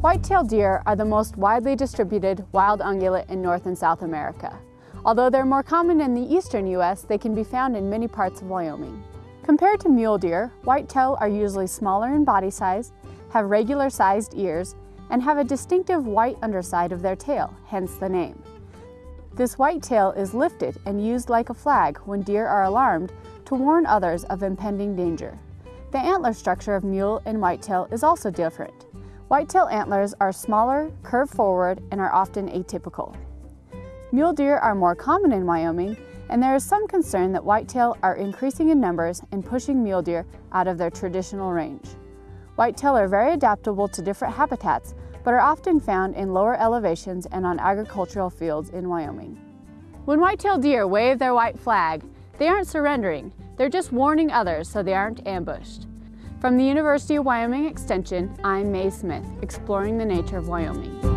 White-tailed deer are the most widely distributed wild ungulate in North and South America. Although they're more common in the eastern U.S., they can be found in many parts of Wyoming. Compared to mule deer, whitetail are usually smaller in body size, have regular-sized ears, and have a distinctive white underside of their tail, hence the name. This white tail is lifted and used like a flag when deer are alarmed to warn others of impending danger. The antler structure of mule and whitetail is also different. Whitetail antlers are smaller, curve forward, and are often atypical. Mule deer are more common in Wyoming, and there is some concern that whitetail are increasing in numbers and pushing mule deer out of their traditional range. Whitetail are very adaptable to different habitats, but are often found in lower elevations and on agricultural fields in Wyoming. When whitetail deer wave their white flag, they aren't surrendering, they're just warning others so they aren't ambushed. From the University of Wyoming Extension, I'm Mae Smith, exploring the nature of Wyoming.